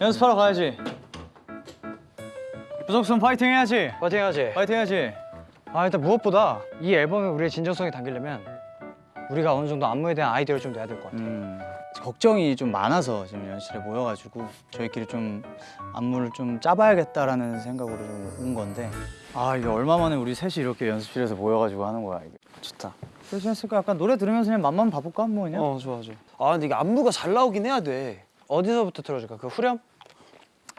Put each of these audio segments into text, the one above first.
연습하러 가야지. 부석순 파이팅 해야지. 파이팅 해야지. 파이팅 해야지. 아 일단 무엇보다 이 앨범에 우리의 진정성이 담기려면 우리가 어느 정도 안무에 대한 아이디어를 좀 내야 될 것 같아. 음, 걱정이 좀 많아서 지금 연실에 모여가지고 저희끼리 좀 안무를 좀 짜봐야겠다라는 생각으로 좀 온 건데 아 이게 얼마 만에 우리 셋이 이렇게 연습실에서 모여가지고 하는 거야 이게 좋다. 그래서 했으니까 약간 노래 들으면서 그냥 맘만 봐볼까 뭐 그냥 어 좋아 좋아. 아 근데 이게 안무가 잘 나오긴 해야 돼. 어디서부터 들어줄까? 그 후렴?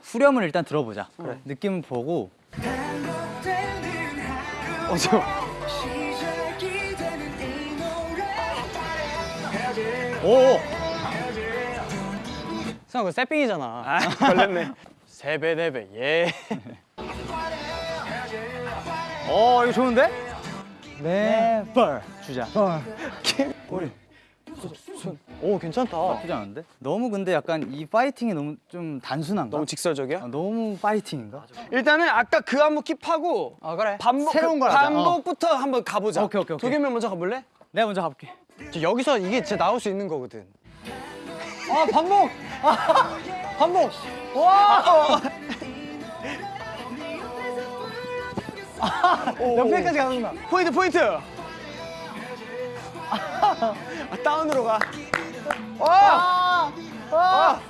후렴을 일단 들어보자 그래 느낌 보고 어 저. 오 승아 그 세핑이잖아. 아 걸렸네. 세배 네배 예. 어 이거 좋은데? 네, 벌 주자. 우리 오 괜찮다. 나쁘지 않은데? 너무 근데 약간 이 파이팅이 너무 좀 단순한가? 너무 직설적이야? 아, 너무 파이팅인가? 일단은 아까 그 안무 킵하고 아 그래. 반복 새로운 그걸 하자. 반복부터 한번 가보자. 오케이, 오케이, 오케이. 도겸이 먼저 가볼래? 내가 먼저 가볼게. 저 여기서 이게 진짜 나올 수 있는 거거든. 아 반복. 아, 반복. 와. 옆에까지 가는구나. 포인트 포인트. 아, 다운으로 가. 와. 와.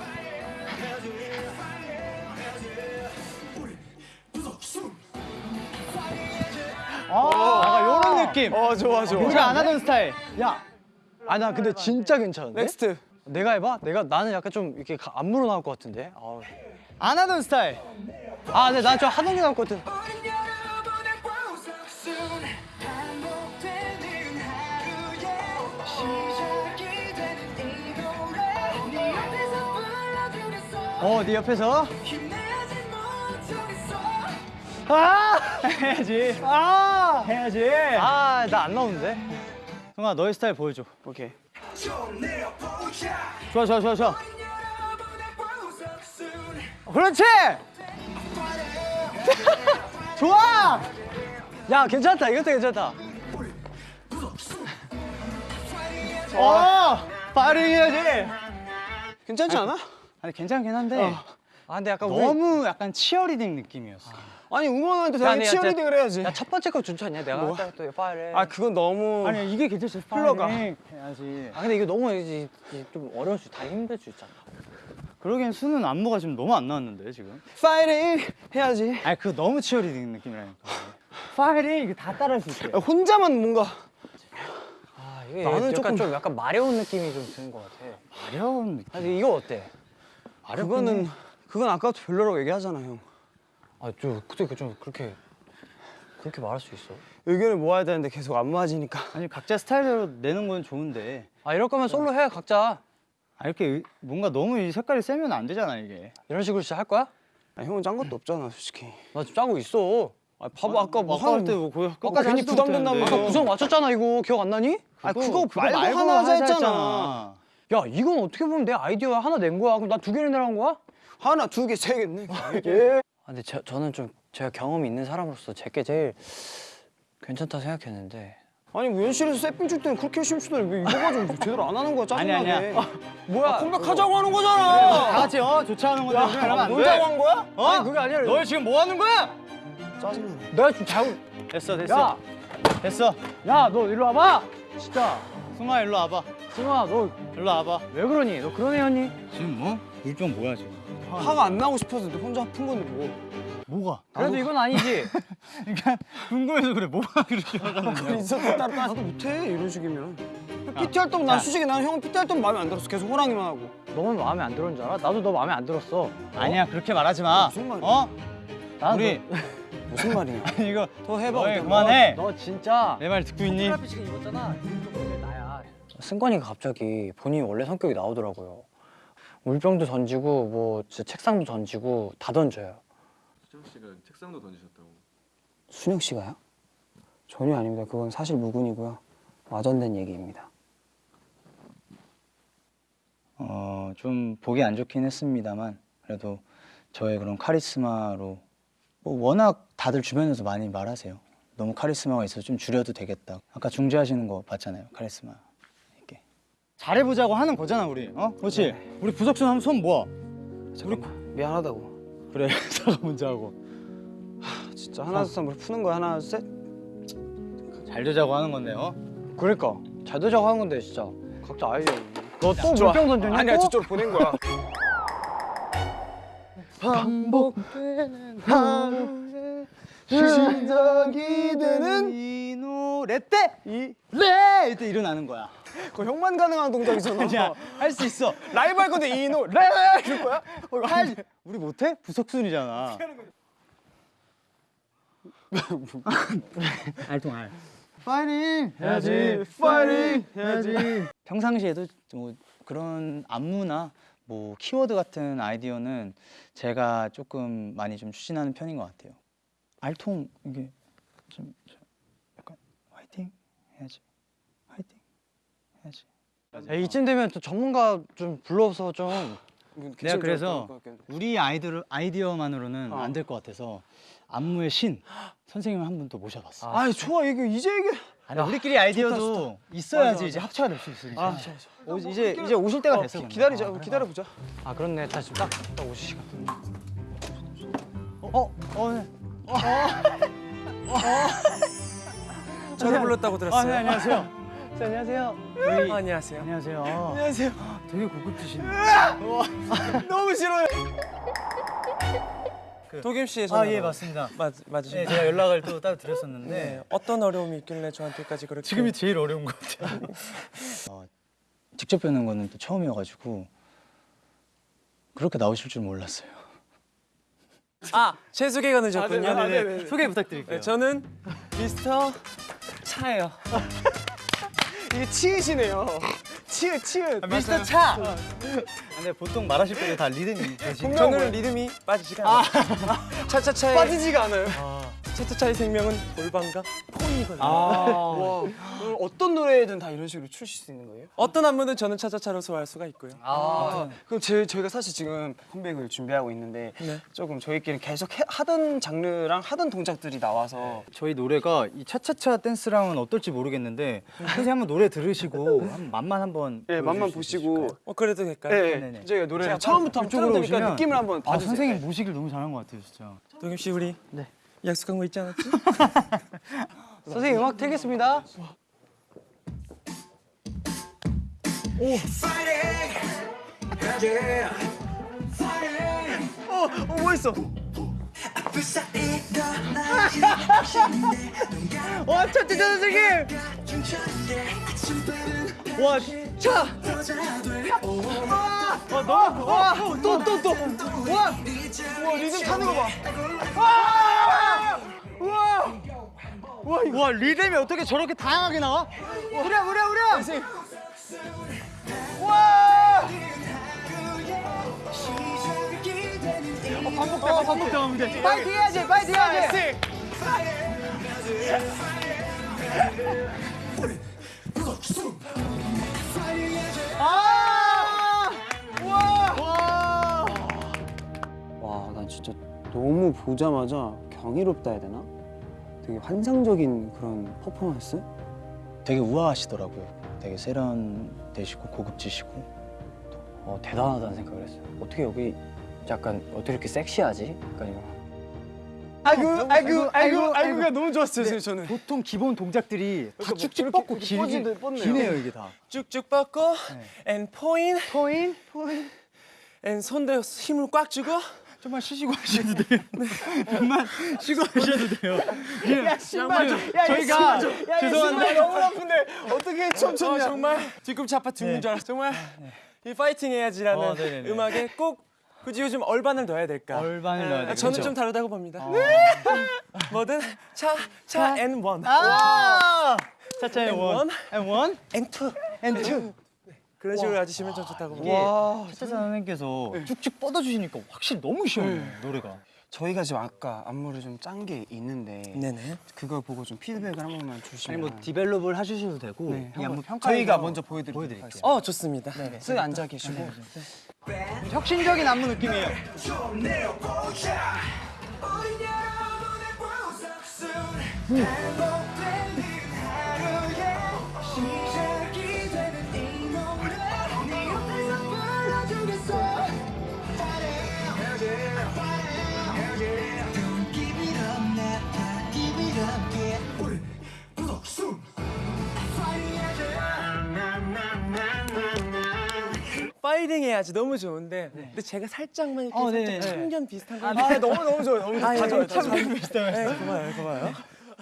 아, 약간 요런 느낌. 어 좋아 좋아. 우리가 안 하던 스타일. 야. 아 나 근데 진짜 괜찮은데? next. 내가 해봐? 내가 나는 약간 좀 이렇게 가- 안무로 나올 것 같은데. 아우. 안 하던 스타일. 아 근데 난 좀 하던 게 나올 것 같은. 어, 네 옆에서. 아! 해야지. 아! 해야지. 아 나 안 나오는데. 성아, 너의 스타일 보여줘. 오케이. 좋아, 좋아, 좋아, 좋아. 그렇지! 좋아! 야 괜찮다. 이것도 괜찮다. 어! 파이팅 해야지. 괜찮지 않아? 아니, 괜찮긴 한데. 아 근데 약간 우리 너무 약간 cheerleading 느낌이었어. 아 니 응원하는데 야, 당연히 cheerleading을 해야지. 야 첫 번째 거 괜찮냐? 내가 뭐? 할때또 파일에. 아 그건 너무. 아니, 이게 괜찮지. 파이팅 해야지. 아 근데 이거 너무 이제 좀 어려울 수, 다 힘들 수 있잖아. 그러기엔 수는 안무가 지금 너무 안 나왔는데, 지금. 파이팅 해야지. 아니, 그거 너무 cheerleading 느낌이라니까. 파이팅! 이거 다 따라할 수. 야, 혼자만 뭔가. 아 이게 나는 약간 조금- 좀 약간 마려운 느낌이 좀 드는 것 같아. 어려운 느낌. 아니 이거 어때? 그거는 그건 아까부터 별로라고 얘기하잖아 형. 아좀 그때 그좀 그렇게 그렇게 말할 수 있어? 의견을 모아야 되는데 계속 안 모아지니까. 아니, 각자 스타일대로 내는 건 좋은데. 아 이럴 거면 솔로 해 각자. 아, 이렇게 의- 뭔가 너무 이 색깔이 세면 안 되잖아, 이게. 이런 식으로 진짜 할 거야? 아, 형은 짠 것도 없잖아 솔직히. 나 지금 짜고 있어. 아 봐봐 아 까 뭐 아까 할때뭐 거의 아까 끝까지 괜히. 아까 구성 맞췄잖아 이거 기억 안 나니? 아 그거- 그거 그거 말고 말고 하나 하자 하자 했잖아. 야 이건 어떻게 보면 내 아이디어야 하나 낸 거야. 그럼 나 두 개를 내라는 거야? 하나 두 개 세 개네. 아, 근데 저, 저는 좀 제가 경험이 있는 사람으로서 제게 제일 괜찮다 생각했는데 아니 뭐 연실에서 세핑 줄 때는 그렇게 열심히 추더니 왜 이거 가지고 제대로 안 하는 거야 아니, 짜증나게. 아니야. 뭐야? 아, 컴백하자고 하는 다 거잖아. 같이 어 좋지 않은 건데 우리 이러면 안 돼. 놀자고 한 거야? 어? 아니, 그게 아니라- 너 지금 뭐 하는 거야? 짜증나. 내가 좀 잘못 됐어 됐어. 야! 됐어. 야너 일로 와봐 진짜 승아 일로 와봐. 승아 너왜 일로 와봐. 그러니? 너 그런 애였니? 지금 뭐? 물병 뭐야 지금? 화가 안 나고 싶어서 혼자 아픈 건데 뭐. 뭐가? 그래도 이건 아니지 그러니까 궁금해서 그래. 뭐가 그렇게 화가 나? 있었어 따로 나도 못해 이런 식이면. PT 활동 난 솔직히 난 형은 PT 활동 마음에 안 들었어. 계속 호랑이만 하고. 너무 마음에 안 들었는 줄 알아? 나도 너 마음에 안 들었어 아니야 그렇게 말하지 마. 무슨 말이야? 어? 나도 우리 무슨 말이야? 아니, 이거 더 해봐. 너희 어때? 그만해. 너 진짜 내 말 듣고 있니? 승관이가 갑자기 본인이 원래 성격이 나오더라고요 물병도 던지고 뭐 진짜 책상도 던지고 다 던져요 수정 씨가 책상도 던지셨다고. 순영 씨가요? 전혀 아닙니다. 그건 사실 무근이고요. 와전된 얘기입니다. 어, 좀 보기 안 좋긴 했습니다만 그래도 저의 그런 카리스마로 뭐 워낙 다들 주변에서 많이 말하세요. 너무 카리스마가 있어서 좀 줄여도 되겠다. 아까 중재하시는 거 봤잖아요. 카리스마. 잘해보자고 하는 거잖아 우리. 어? 그렇지. 우리 부석순 한번 손 모아. 잠깐만. 미안하다고. 그래 사과 먼저 하고 진짜 하나 둘셋뭐 푸는 거야 하나 둘 셋. 잘 되자고 하는 건데요. 그러니까 잘 되자고 하는 건데 진짜 각자 아이디어. 너또. 물병 던졌냐? 아니야 또? 저쪽으로 보낸 거야. 반복되는 하루에 시작이 되는 이 노래 때 이레 이때 일어나는 거야. 그거 형만 가능한 동작이잖아. 아니야 할 수 있어. 라이브 할 건데 이노 레 이럴 거야? 할 우리 못해? 부석순이잖아. 알통 알. 파이팅 해야지. 파이팅 해야지. 평상시에도 뭐 그런 안무나 뭐 키워드 같은 아이디어는 제가 조금 많이 좀 추진하는 편인 것 같아요. 알통 이게 좀, 좀 약간 화이팅 해야지. 화이팅 해야지. 야, 이쯤 되면 또 전문가 좀 불러서 좀. 내가 그래서 우리 아이들 아이디어만으로는 어. 안될 것 같아서 안무의 신 선생님 한 분 또 모셔봤어. 아 좋아 이거 이제 이게 아니 우리끼리 아이디어도 있어야지 맞아, 이제 합쳐가 될수 있으니까. 아, 오, 이제 이제 오실 때가 됐어. 근데. 기다리자 아, 그래. 기다려 보자. 아 그렇네. 다 지금 딱, 딱 오실 시간. 어, 어, 네. 저를 불렀다고 아, 들었어요. 네, 안녕하세요. 네, 안녕하세요. 저희 안녕하세요. 안녕하세요. 안녕하세요. 되게 고급지시네. 너무 싫어요. 도겸 씨의 아, 예, 맞습니다. 맞 네, 맞으신가요? 제가 연락을 또 따로 드렸었는데 네. 어떤 어려움이 있길래 저한테까지 그렇게 지금이 제일 어려운 것 같아요. 어, 직접 뵙는 거는 또 처음이어가지고 그렇게 나오실 줄 몰랐어요. 아, 제 소개가 늦었군요. 아, 네, 네, 네. 소개 부탁드릴게요. 네, 저는 미스터 차예요. 이게 치읓이네요. 치읓 치읓. 미스터 차. 근데 보통 말하실 때도 다 리듬이 되시죠? 저는 리듬이 빠지지가 않아요. 차차차의 빠지지가 않아요. 차차차의 생명은 골반과 폰이거든요. 와, 그럼 어떤 노래든 다 이런 식으로 추실 수 있는 거예요? 어떤 안무는 저는 차차차로 소화할 수가 있고요. 아, 그럼 제, 저희가 사실 지금 컴백을 준비하고 있는데 네. 조금 저희끼리 계속 해- 하던 장르랑 하던 동작들이 나와서 저희 노래가 이 차차차 댄스랑은 어떨지 모르겠는데 선생님 한번 노래 들으시고 맛만 한번 예, 맛만 보시고? 어 그래도 될까요? 예, 네네. 예, 저희가 노래를 제가 처음부터 한번 오시면 느낌을 한번 아 봐주세요. 선생님 모시기를 너무 잘한 것 같아요 진짜. 도겸 씨 우리 약속한 거 있지 않았지? 선생님 음악 틀겠습니다. 뭐 있어? 와 차차차 선생님! 와 차! 와 너무 와 또 또 또! 와! 와 리듬 타는 거 봐! 와! 와! 와, 이거. 와 리듬이 어떻게 저렇게 다양하게 나와? 우랴 우랴 우랴! 와! 어, 반복돼 반복돼 반복돼 파이팅 해야지 파이팅 해야지 아! 와! 와, 난 진짜 너무 보자마자 경이롭다 해야 되나? 되게 환상적인 그런 퍼포먼스? 되게 우아하시더라고요. 되게 세련되시고 고급지시고 어 대단하다는 생각을 했어요. 어떻게 여기 약간 어떻게 이렇게 섹시하지? 약간 이런. 아이고, 아이고, 아이고, 아이고가 너무 좋았어요, 저는. 보통 기본 동작들이 다 그러니까 쭉쭉 뭐 뻗고 길게. 기네요 이게 다. 쭉쭉 뻗고 and point point, point. and 손대 힘을 꽉 주고 정말 쉬시고 하셔도 돼요. 정말 쉬고 하셔도 돼요. 야, 신발 좀. 야, 저희가 죄송한데 너무 아픈데 어떻게 춤췄냐? 어, 정말 뒤꿈치 아파 죽는 줄 알았어. 정말 이 파이팅 해야지라는 어. 음악에 꼭 굳이 요즘 urban을 넣어야 될까? urban을 넣어야 아, 돼요. 저는 좀 다르다고 봅니다. 뭐든 차, 차, 앤 원, 아! 차차의 And one, one. and one, and two. 그런 식으로 해주시면 좀 좋다고 이게 봅니다. 차차 선생님께서 쭉쭉 뻗어주시니까 확실히 너무 시원해요 노래가. 저희가 지금 아까 안무를 좀 짠 게 있는데 네네. 그걸 보고 좀 피드백을 한 번만 주시면 아니 뭐 develop을 해주셔도 되고 네, 한번 평가 저희가 먼저 보여드릴게요. 어 좋습니다. 쓱 앉아 계시고 혁신적인 안무 느낌이에요. 파이팅 해야지 너무 좋은데 근데 제가 살짝만 이렇게 어, 살짝 네. 참견 비슷한 거 아, 너무 너무 좋아요. 너무 아, 예, 좋아요. 참견 비슷해요. 네, 고마워요, 고마워요.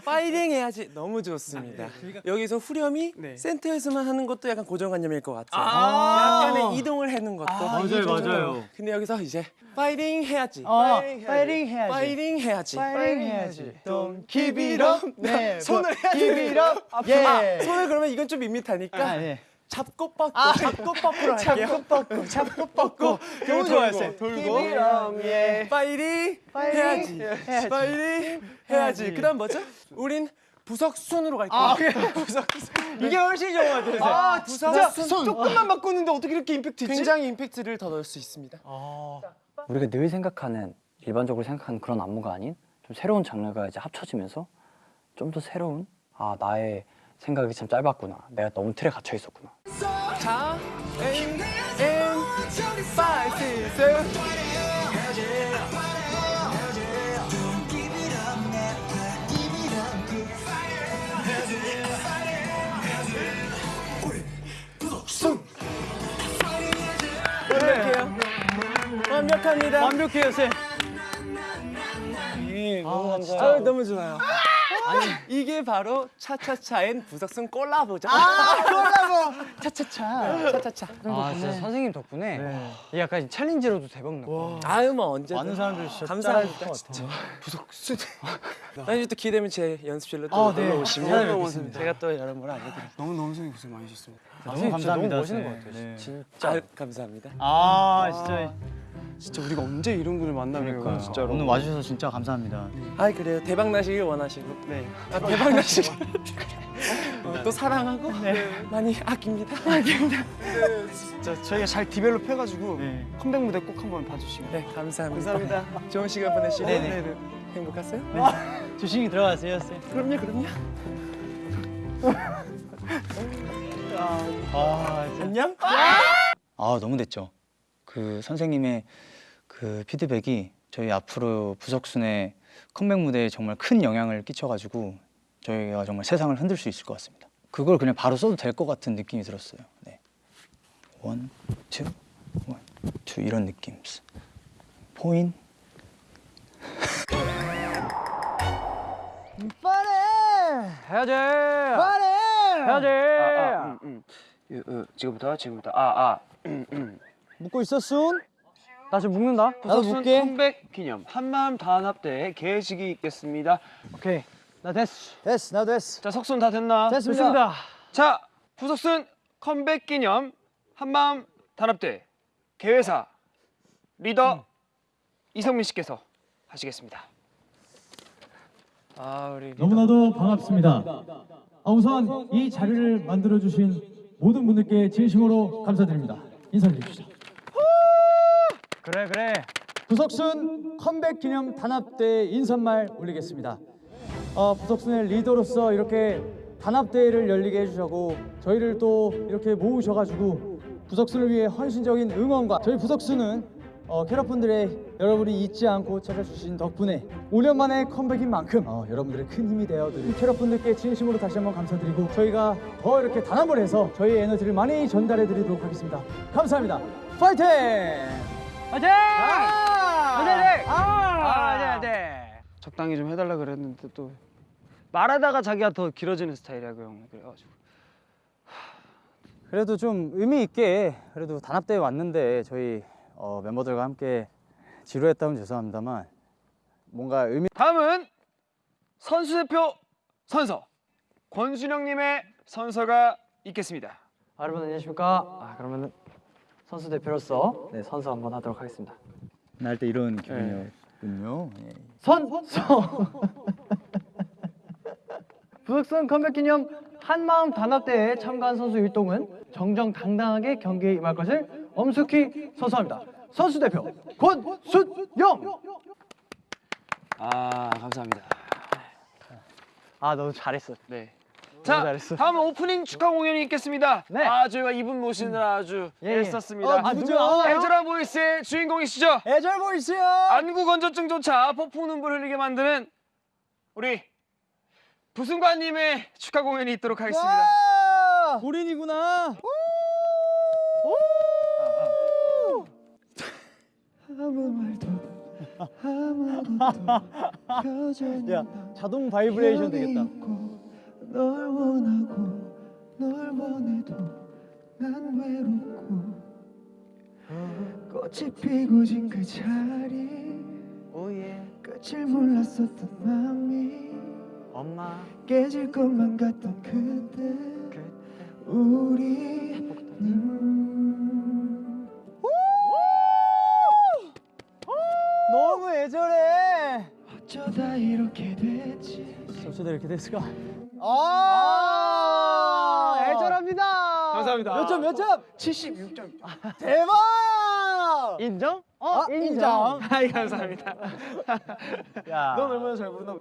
파이팅 해야지 너무 좋습니다. 여기서 후렴이 센터에서만 하는 것도 약간 고정관념일 것 같아요. 약간의 이동을 해는 것도 맞아요, 맞아요. 근데 여기서 이제 파이팅 해야지. 어, 파이팅 해야지. 파이팅 해야지. 파이팅 해야지. Don't keep it up. 네, 손을 해야지. keep it up. 아, 예. 손을 그러면 이건 좀 밋밋하니까 아, 예. 잡고 뻗고 잡고 뻗고로 할게요. 잡고 뻗고, 잡고 뻗고. 너무 좋아했어요. 돌고. 예. 파이팅 파이팅 해야지. 해야지. 파이팅 해야지. 그 다음 뭐죠? 우린 부석순으로 갈게요. 아, 부석순. 이게 훨씬 좋은 것 같아요. 아, 진짜 손. 조금만 바꾸는데 어떻게 이렇게 임팩트 있지? 굉장히 임팩트를 더 넣을 수 있습니다. 우리가 늘 생각하는 일반적으로 생각하는 그런 안무가 아닌 좀 새로운 장르가 이제 합쳐지면서 좀 더 새로운 아 나의 생각이 참 짧았구나. 내가 너무 틀에 갇혀 있었구나. 자, M M five six seven. 완벽해요. 완벽합니다. 완벽해요, 쌤. 예, 너무 아, 너무 좋아요. 아니 이게 바로 차차차엔 부석순 콜라보죠. 아 콜라보. 차차차. 차차차. 아, 진짜 선생님 덕분에 이 약간 챌린지로도 대박 났고. 아유 뭐 언제 많은 사람들이 진짜 감사합니다 진짜. 부석순. 나중에 또 기회되면 제 연습실로 또 아, 네. 놀러 오시면. 제가 또 여러모로 알려드릴게요. 너무 너무 선생님 고생 많으셨습니다. 너무 감사합니다. 너무 멋있는 쌤. 것 같아요. 네. 진짜. 아, 감사합니다. 아 진짜 진짜 우리가 언제 이런 분을 만나면 진짜로. 오늘 와주셔서 진짜 감사합니다. 아 그래요. 대박 나시길 원하시고. 네. 아, 대박 나시길. 어, 또 사랑하고? 많이 아낍니다. 아낍니다. 진짜 저희가 잘 디벨롭 해가지고 네. 컴백 무대 꼭 한번 봐주시면. 네 감사합니다. 감사합니다. 좋은 시간 보내시고. 네네. 네, 네. 행복하세요? 조심히 들어가세요, 쌤. 그럼요 그럼요. 아, 안녕? 아 너무 됐죠. 그 선생님의 그 피드백이 저희 앞으로 부석순의 컴백 무대에 정말 큰 영향을 끼쳐가지고 저희가 정말 세상을 흔들 수 있을 것 같습니다. 그걸 그냥 바로 써도 될 것 같은 느낌이 들었어요. 네. one, two, one, two 이런 느낌. 포인. 해야지. 해야지. 음, 음. 유, 어, 지금부터 지금부터 아아 묶고 있었순? 나 지금 묶는다. 나도 묶게. 컴백 기념 한마음 단합대 개식이 있겠습니다. 오케이. 나 됐어. 됐어, 나도 됐어. 자 석순 다 됐나? 됐습니다. 자 부석순 컴백 기념 한마음 단합대 개회사 리더 이성민 씨께서 하시겠습니다. 아 우리 너무나도 반갑습니다. 아, 우선 이 자리를 만들어 주신 모든 분들께 진심으로 감사드립니다. 인사해 주시죠. 그래 그래. 부석순 컴백 기념 단합대 인사말 올리겠습니다. 어, 부석순의 리더로서 이렇게 단합대회를 열리게 해주셔고 저희를 또 이렇게 모으셔가지고 부석순을 위해 헌신적인 응원과 저희 부석순은 어, 캐럿분들의 여러분이 잊지 않고 찾아주신 덕분에 5년 만에 컴백인 만큼 어, 여러분들의 큰 힘이 되어드린 캐럿분들께 진심으로 다시 한번 감사드리고 저희가 더 이렇게 단합을 해서 저희의 에너지를 많이 전달해드리도록 하겠습니다. 감사합니다. 파이팅! 화이팅! 화이팅! 아, 네, 적당히 좀 해달라 그랬는데 또 말하다가 자기가 더 길어지는 스타일이야 그 형. 그래가지고 그래도 좀 의미 있게 그래도 단합대회 왔는데 저희 어, 멤버들과 함께 지루했다면 죄송합니다만 뭔가 의미 다음은 선수 대표 선서 권순영님의 선서가 있겠습니다. 아, 여러분 안녕하십니까? 아, 그러면은 선수 대표로서 네, 선수 한번 하도록 하겠습니다. 날 때 이런 기분이었군요. 예. 선수. 부석순 컴백 기념 한마음 단합대회에 참가한 선수 율동은 정정당당하게 경기에 임할 것을 엄숙히 선서합니다. 선수 대표 권순영. 아 감사합니다. 아 너무 잘했어. 네. 자, 다음 오프닝 축하 공연이 있겠습니다. 네. 아, 저희가 이분 모시느라 음. 아주 예, 예. 애썼습니다. 어, 아, 누구죠? 어? 애절한 보이스의 주인공이시죠? 애절 보이스요! 안구 건조증조차 폭풍 눈물 흘리게 만드는 우리 부승관님의 축하 공연이 있도록 하겠습니다. 우린이구나 아, 아. 아무 말도 아무것도 야, 자동 바이브레이션 되겠다. 널 원하고 널 원해도 난 외롭고 꽃이 피고 진 그 자리 끝을 몰랐었던 마음이 엄마. 깨질 것만 같던 그때 우리 음, 너무 애절해. 어쩌다 이렇게 됐지 어쩌다 이렇게 됐을까? 아, 애절합니다. 감사합니다. 몇 점, 몇 점? 76점 대박! 인정? 어, 인정. 아이 감사합니다. 야. 넌 얼마나 잘 부르나?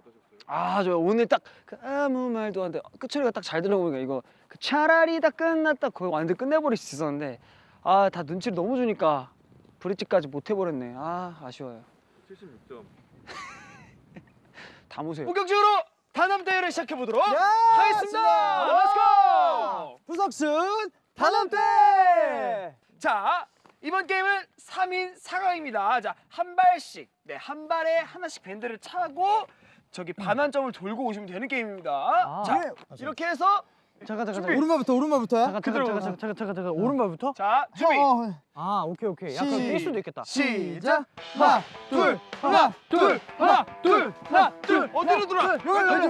아, 저 오늘 딱 그 아무 말도 안 돼. 끝소리가 딱 잘 들어보니까 이거 그 차라리 다 끝났다 그거 완전 끝내버릴 수 있었는데 아, 다 눈치를 너무 주니까 브릿지까지 못 해버렸네. 아, 아쉬워요. 76점. 다 모세요. 본격적으로 단합 대회를 시작해 보도록 야, 하겠습니다. let's go! 부석순 단합대! 자, 이번 게임은 3인 4각입니다. 자, 한 발씩, 네, 한 발에 하나씩 밴드를 차고 저기 반환점을 돌고 오시면 되는 게임입니다. 자, 이렇게 해서 잠깐 잠깐 준비. 오른발부터 오른발부터야? 잠깐 잠깐 잠깐 잠깐 잠깐 잠깐 잠깐 오른발부터? 자, 준비. 아 오케이 오케이 약간 시- 뛸 수도 있겠다. 시작. 하나, 둘, 하나, 둘, 하나, 둘, 하나, 둘. 어디로 돌아? 하나,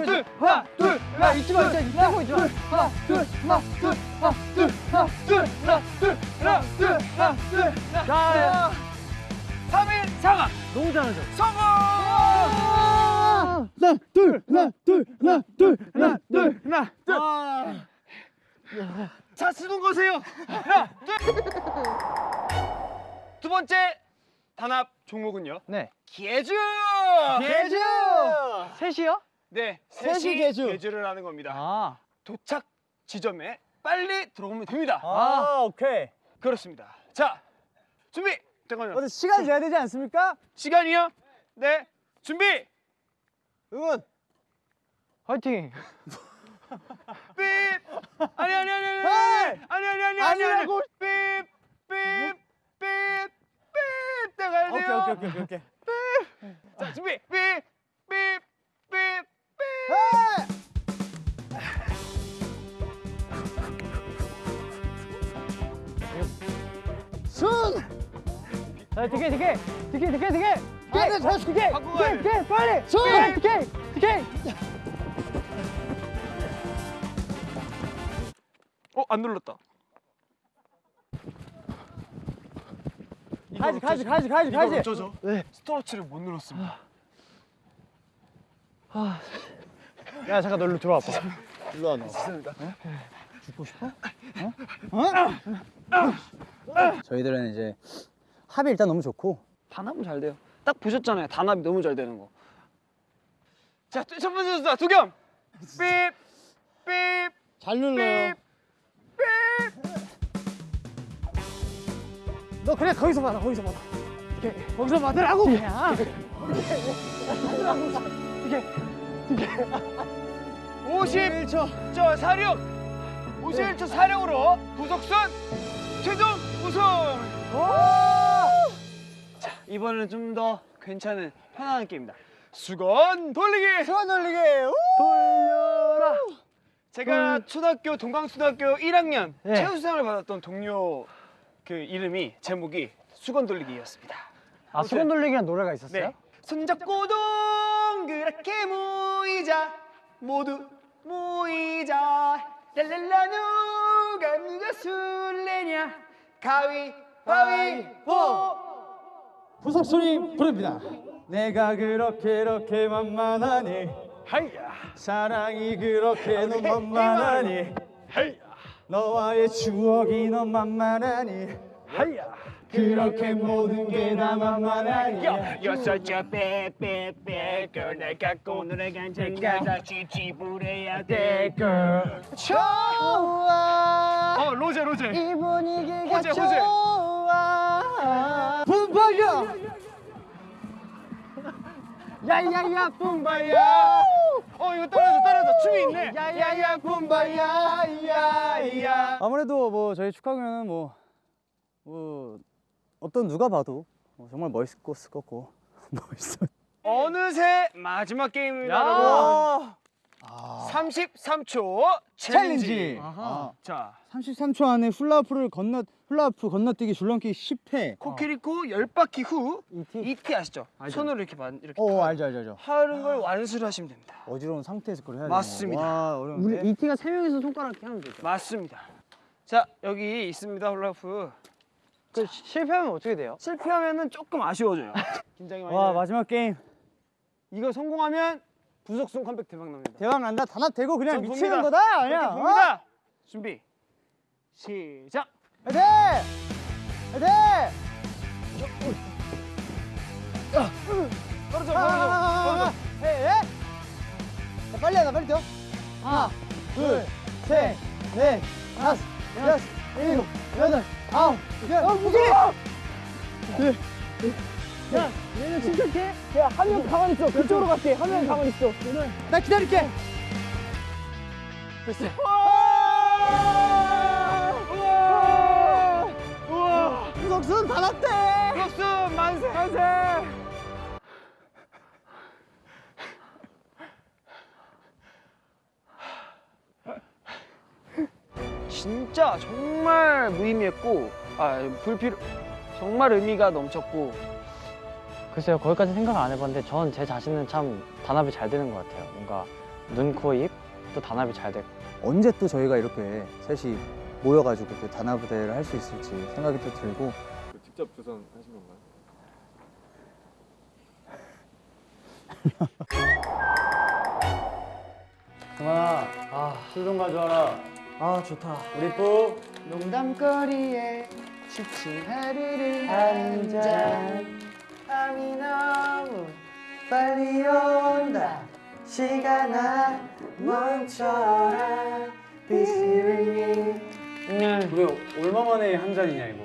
둘, 하나, 둘, 야 잊지 마 진짜 뛰고 있지 마. 하나, 둘, 하나, 둘, 하나, 둘, 하나, 둘, 하나, 둘, 하나, 둘, 하나, 둘, 하나. 야, 3인 4강 너무 잘하죠. 성공! 하나, 둘, 하나, 둘, 하나, 둘, 하나, 둘. 하나, 둘. 자, 쓰는 거세요. 하나, 둘. 두 번째 단합 종목은요. 네. 개주. 개주. 셋이요? 네, 셋이 개주. 개주를 하는 겁니다. 아. 도착 지점에 빨리 들어오면 됩니다. 아, 오케이. 그렇습니다. 자, 준비. 잠깐만요. 시간 내야 되지 않습니까? 시간이요? 네. 준비. 응원. 화이팅. 삐. 아니 아니 아니 아니. 아니 아니 아니 아니. 아니라고. 삐. 삐. 삐. 삐. 나가야 오케이, 돼요. 오케이, 오케이, 오케이. 자, 준비. 삐. 삐. 삐. 삐. 순! 자 디케 디케 디케 디케 디케. 아, 네, 잘 디케 바꾸고 가야 돼. 디케 디케 빨리. 손! 디케 디케. 어, 안 눌렀다. 가지, 가지, 가지, 가지, 가지. 어쩌죠? 네. 스톱워치를 못 눌렀습니다. 야 잠깐 너 일로 들어와 봐. 일로 와, 너. 저희들은 이제 합이 일단 너무 좋고 단합은 잘 돼요. 딱 보셨잖아요. 단합이 너무 잘 되는 거. 자, 첫 번째 선수다. 두겸. 삐. 삐. 잘 눌러요. 너 그래 거기서 받아 거기서 받아. 오케이 거기서 받으라고 그냥. 51초 저 사령 51초 사령으로 부석순 최종 우승 자 이번에는 좀 더 괜찮은 편안한 게임입니다 수건 돌리기 수건 돌리기. 돌려라. 제가 초등학교 동강초등학교 1학년 네. 최우수상을 받았던 동료 그 이름이 제목이 수건 돌리기였습니다 아 수건 돌리기란 노래가 있었어요? 네. 손잡고 동그랗게 모이자 모두 모이자 랄랄라 누가 누가 술래냐 가위 바위 보 부석순이 부릅니다. 내가 그렇게 이렇게 만만하니 하이야. 사랑이 그렇게 너 만만하니 너와의 추억이 너 만만하니 그렇게 모든 게 다 만만하니. 여섯째 빼빼빼 girl 날 갖고 노래간 자가 다시 지불해야 돼 girl. 좋아. 어 로제 로제. 이 분위기가 호재, 호재. 좋아 분파야 야야야 분파야. 어 이거 떨어져 떨어져. 춤이 있네. 야야야 분파야. 야야 아무래도 뭐 저희 축하 공연은 뭐, 뭐 어떤 누가 봐도 뭐 정말 멋있을 것 같고 멋있어. 어느새 마지막 게임입니다, 야. 여러분. 33초 challenge. 아, 자, 33초 안에 훌라후프를 건너 훌라후프 건너뛰기 줄넘기 10회. 코끼리코 10바퀴 후 ET 아시죠? 손으로 이렇게 만 이렇게 오 알죠 알죠 알죠. 하는 걸 완수를 하시면 됩니다. 어지러운 상태에서 그걸 해야 맞습니다. 와 어려운데. ET가 세 명이서 손가락 이렇게 하면 되죠. 맞습니다. 자, 여기 있습니다, 훌라후프. 그 실패하면 어떻게 돼요? 실패하면은 조금 아쉬워져요. 긴장이 많이 와 돼요. 마지막 게임 이거 성공하면 부석순 컴백 대박 납니다. 대박 난다. 단합 되고 그냥 전 미치는 봅니다. 거다. 그냥. 어? 봅니다. 준비. 시작. 화이팅! 화이팅! 떨어져, 아, 아, 떨어져. 아, 아, 에, 에? 자, 빨리 하자 빨리 뛰어 하나 둘 셋 넷 다섯 여섯 일곱 여덟 아홉 열 어, 무기! 야, 얘는 침착해. 야, 한 명 가만히 있어. 그쪽으로 갈게. 한 명 가만히 있어. 나 기다릴게. 됐어. 진짜 정말 무의미했고 아 불필요 정말 의미가 넘쳤고. 글쎄요 거기까지 생각 안 해봤는데 전 제 자신은 참 단합이 잘 되는 것 같아요. 뭔가 눈, 코, 입또 단합이 잘 되고. 언제 또 저희가 이렇게 셋이 모여가지고 또 단합대회를 할 수 있을지 생각이 또 들고. 그 직접 조선하신 건가요? 그만아. 아 술 좀 가져와라 아 좋다. 우리 뿌 농담거리에 지친 하루를 한잔 밤이 너무 빨리 온다. 시간아 멈춰라. 비스듬히 왜 얼마 만에 한 잔이냐 이거?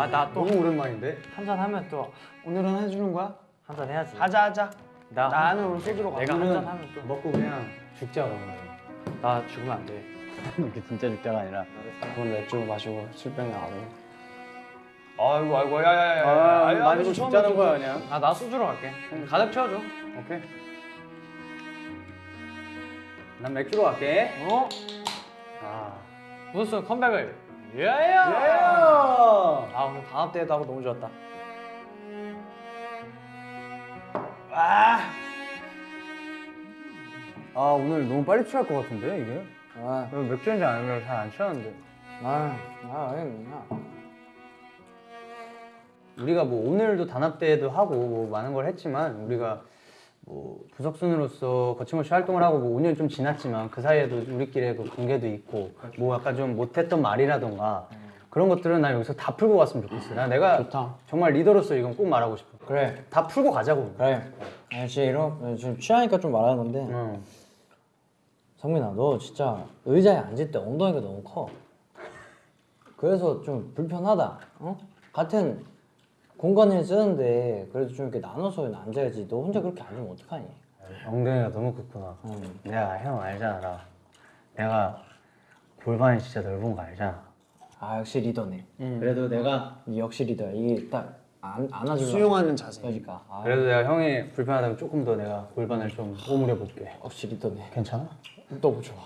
아 나 또 너무 오랜만인데? 한 잔 하면 또 오늘은 해주는 거야? 한 잔 해야지. 하자 하자. 나 나는 오늘 소주로 가. 내가 한 잔 하면 또. 먹고 그냥 죽자 그러면. 나 죽으면 안돼 이게 진짜 죽자가 아니라 그건 맥주 마시고 안 해. 아이고 아이고 야야야. 아, 마시고 죽자는 거야 그냥. 아 나 소주로 갈게. 가득 채워줘. 오케이. 난 맥주로 갈게. 어? 아. 무슨 컴백을? 예예 예! 아 오늘 단합 대회도 하고 너무 좋았다. 아 오늘 너무 빨리 취할 것 같은데 이게 아, 이거 맥주 한잔 아니면 잘 안 취하는데 아, 아, 아니야. 우리가 뭐 오늘도 단합 대회도 하고 뭐 많은 걸 했지만 우리가 뭐 부석순으로서 거침없이 활동을 하고 뭐 5년 좀 지났지만 그 사이에도 우리끼리의 그 관계도 있고 뭐 약간 좀 못했던 말이라던가 그런 것들은 난 여기서 다 풀고 갔으면 좋겠어. 나 내가 좋다. 정말 리더로서 이건 꼭 말하고 싶어. 그래, 다 풀고 가자고. 그래. 아저씨 이런 지금 취하니까 좀 말하는 건데 응. 성민아, 너 진짜 의자에 앉을 때 엉덩이가 너무 커. 그래서 좀 불편하다. 어? 같은 공간을 쓰는데 그래도 좀 이렇게 나눠서 앉아야지. 너 혼자 그렇게 앉으면 어떡하니? 엉덩이가 너무 크구나. 응. 내가 형 알잖아. 나. 내가 골반이 진짜 넓은 거 알잖아. 아 역시 리더네. 그래도 내가 이 역시 리더야. 이게 딱 안, 안아주려. 수용하는 자세. 그러니까. 아, 그래도 내가 형이 불편하다면 조금 더 내가 골반을 좀 오므려 볼게. 역시 리더네. 괜찮아? 너무 좋아.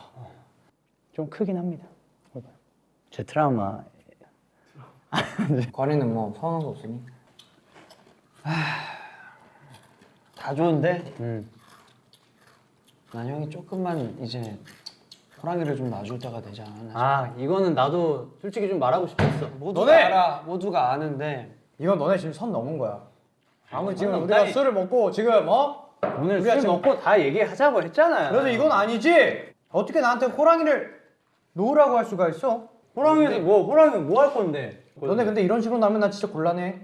좀 크긴 합니다. 제 트라우마. 관이는 뭐 서운한 거 없으니? 다 좋은데 음. 난 형이 조금만 이제 호랑이를 좀 놔줄 때가 되지 않았나. 아 이거는 나도 솔직히 좀 말하고 싶었어. 모두가 알아. 모두가 아는데 이건 너네 지금 선 넘은 거야. 아무리 지금 우리가 아니. 술을 먹고 지금 어? 오늘 술 지금- 먹고 다 얘기하자고 했잖아요. 그래도 이건 아니지. 어떻게 나한테 호랑이를 놓으라고 할 수가 있어? 호랑이 뭐 호랑이 뭐 할 건데? 너네 근데 이런 식으로 나면 나 진짜 곤란해.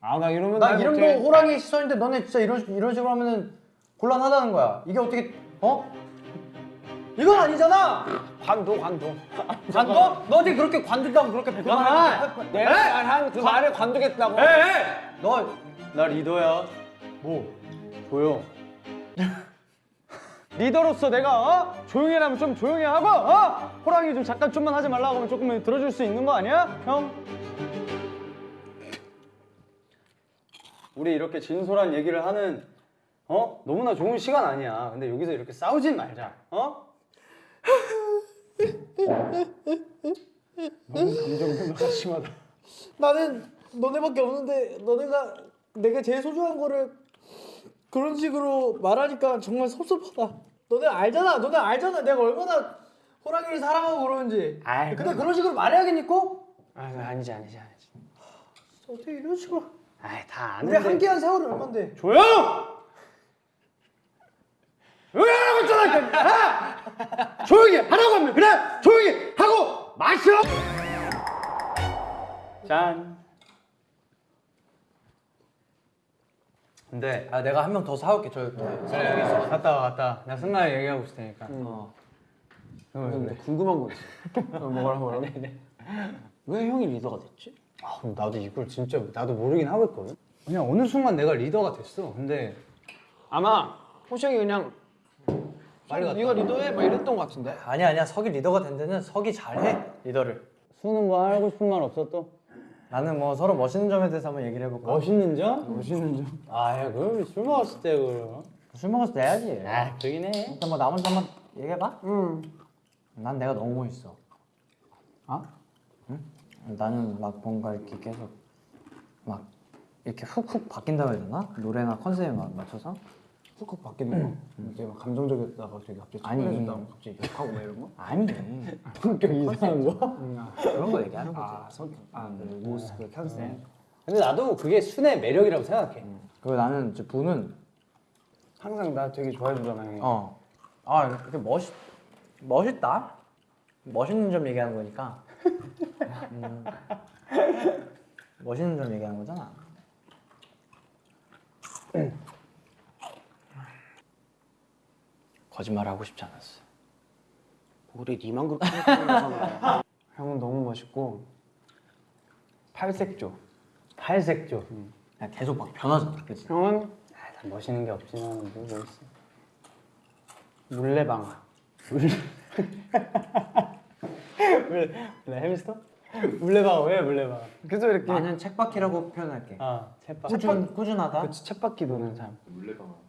아 나 이러면 나말 이런. 거 호랑이 시선인데 너네 진짜 이런 식- 이런 식으로 하면은 곤란하다는 거야. 이게 어떻게 어? 이건 아니잖아. 관도 관도. 관도? 너 어떻게 그렇게 관두다고 그렇게 백만 원? 내가 말한 그 말에 관두겠다고. 너나 리더야. 뭐? 조용. 리더로서 내가 어? 조용히 하면 좀 조용히 하고 어? 호랑이 좀 잠깐 좀만 하지 말라고 하면 조금 들어줄 수 있는 거 아니야? 형? 우리 이렇게 진솔한 얘기를 하는 어? 너무나 좋은 시간 아니야. 근데 여기서 이렇게 싸우진 말자. 어? 너무 감정 변화가 심하다. 나는 너네밖에 없는데 너네가 내가 제일 소중한 거를 그런 식으로 말하니까 정말 섭섭하다. 너네 알잖아. 너네 알잖아. 내가 얼마나 호랑이를 사랑하고 그러는지. 아이, 근데 그런 식으로 말해야겠니 꼭? 아, 아니지, 아니지, 아니지. 어떻게 이런 식으로? 아이, 다 우리 아는데. 함께한 세월이 얼만데? 조용! 조용히 하라고 했잖아! 아! 조용히 하라고 하면 그냥 조용히 하고 마셔! 짠. 근데 아 내가 한 명 더 사올게 저 여기 여기 있어. 갔다 와 갔다 와. 나 승마에 얘기하고 있을 테니까. 어. 근데 궁금한 거 있어. 뭐라 뭐라. 왜 형이 리더가 됐지? 아, 그럼 나도 이걸 진짜 나도 모르긴 하겠거든. 그냥 어느 순간 내가 리더가 됐어. 근데 아마 호시 형이 그냥 빨리 갔다. 네가 리더해 막 이랬던 거 같은데. 아니야 아니야 석이 리더가 된 데는 석이 잘해 리더를. 수는 뭐 하고 싶은 말 없어 또? 나는 뭐 서로 멋있는 점에 대해서 한번 얘기를 해볼까? 멋있는 점? 멋있는 점? 아, 야, 그럼 술 먹었을 때 그럼. 술 먹었을 때 해야지. 아, 그러긴 해. 일단 뭐나 먼저 한번 얘기해봐. 응. 난 내가 너무 멋있어. 아? 응? 나는 막 뭔가 이렇게 계속 막 이렇게 훅훅 바뀐다고 해야 되나? 노래나 컨셉에 마- 맞춰서? 훅훅 바뀌는 거? 되게 막 감정적이었다가 갑자기 갑자기 아니. 차분해졌다가 갑자기 욕하고 막 이런 거? 아니. 성격 이상한 거? 그런 거 얘기하는 거지. 아, 성격. 아, 그 모습, 그 컨셉. 근데 나도 그게 순의 매력이라고 생각해. 그리고 나는 이제 부는 항상 나 되게 좋아해 주잖아, 형이. 어. 아 이렇게 멋있 멋있다. 멋있는 점 얘기하는 거니까. 음, 멋있는 점 얘기하는 거잖아. 거짓말 하고 싶지 않았어. 우리 니만 그렇게 생각하잖아. 형은 너무 멋있고 팔색조. 팔색조. 야, 계속 막 변하잖아, 그치? 형은 아, 난 멋있는 게 없지만 뭐 멋있어. 물레방아. 물레. 물레. 물레 햄스터? 물레방아 왜 물레방아? 그래서 이렇게. 나는 책바퀴라고 표현할게. 아. 꾸준 꾸준하다. 그치 챗바퀴 도는 사람. 물레방아.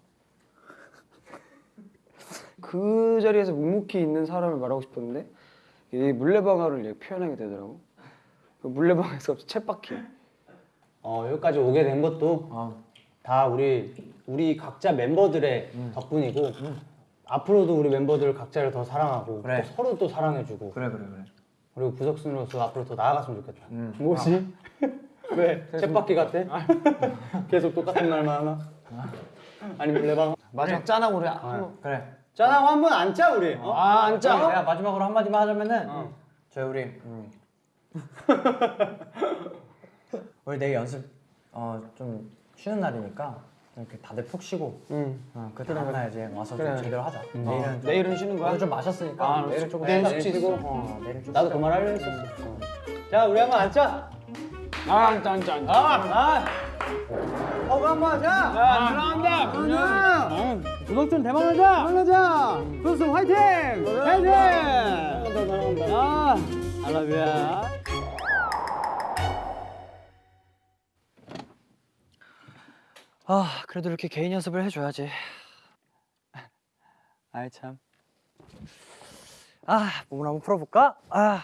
그 자리에서 묵묵히 있는 사람을 말하고 싶었는데 이 물레방아를 이렇게 표현하게 되더라고. 그 물레방아에서 챗바퀴. 어 여기까지 오게 된 것도 아, 다 우리 우리 각자 멤버들의 덕분이고 앞으로도 우리 멤버들 각자를 더 사랑하고 그래. 또 서로 또 사랑해주고 그래 그래 그래. 그리고 부석순으로서 앞으로 더 나아갔으면 좋겠다. 뭐지? 왜? 챗바퀴 같아? 계속 똑같은 말만 하나? 아니 물레방 마지막 짠하고 우리 한번 그래. 짠하고 한번 앉자 우리. 어? 아, 안 짜? 내가 마지막으로 한 마디만 하자면은 저희 우리 음. 우리 내일 연습 어 좀 쉬는 날이니까 이렇게 다들 푹 쉬고 응. 어, 그 다음 날 이제 와서 좀 제대로 하자. 내일은 좀, 어, 내일은 쉬는 거야? 오늘 좀 마셨으니까 아, 내일은 조금 내일. 숙취 있어. 어, 내일은 좀 나도. 그 말 하려 했었어. 자 우리 한번 앉자. 아, 짠, 짠. 아, 아. 어, 한번 하자. 아, 들어간다. 부석순 대박나자. 대박나자. 부석순 화이팅. 화이팅. 아, 알라뷰야. 아, 그래도 이렇게 개인 연습을 해줘야지. 아이 참. 아, 몸을 한번 풀어볼까? 아,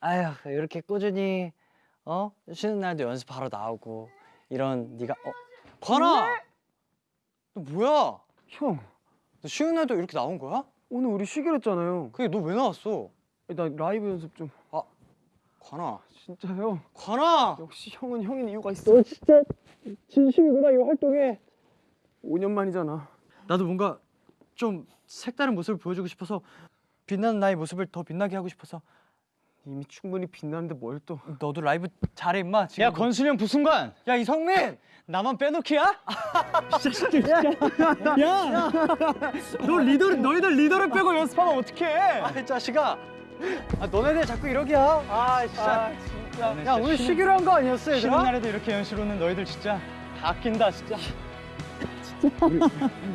아휴, 이렇게 꾸준히 어 쉬는 날도 연습하러 나오고 이런 네가 어, 관아, 너 뭐야? 형, 너 쉬는 날도 이렇게 나온 거야? 오늘 우리 쉬기로 했잖아요. 그게 너 왜 나왔어? 나 라이브 연습 좀. 아, 관아. 진짜요? 관아. 역시 형은 형인 이유가 있어. 너 진짜 진심이구나 이 활동에. 5년 만이잖아. 나도 뭔가 좀 색다른 모습을 보여주고 싶어서 빛나는 나의 모습을 더 빛나게 하고 싶어서 이미 충분히 빛나는데 뭘 또? 너도 라이브 잘해 임마 지금 야 건순이 형 부순간. 야 이성민! 나만 빼놓기야? 야야너 리더 너희들 리더를 빼고 연습하면 어떡해? 아이 자식아. 아 너네들 자꾸 이러기야. 아 진짜. 야 오늘 쉬기로 한 거 아니었어 얘들아? 쉬는 날에도 이렇게 연습 오는 너희들 진짜 다 아낀다 진짜.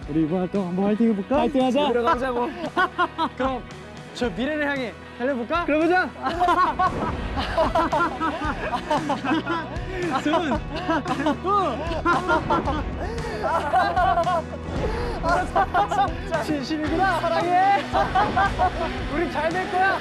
우리 이번 활동 한번 화이팅 해볼까? 화이팅 하자. 들어가자고. 그럼 저 미래를 향해 달려볼까? 그러보자! 손! 뿌! 진심이구나! 사랑해! 우리 잘 될 거야!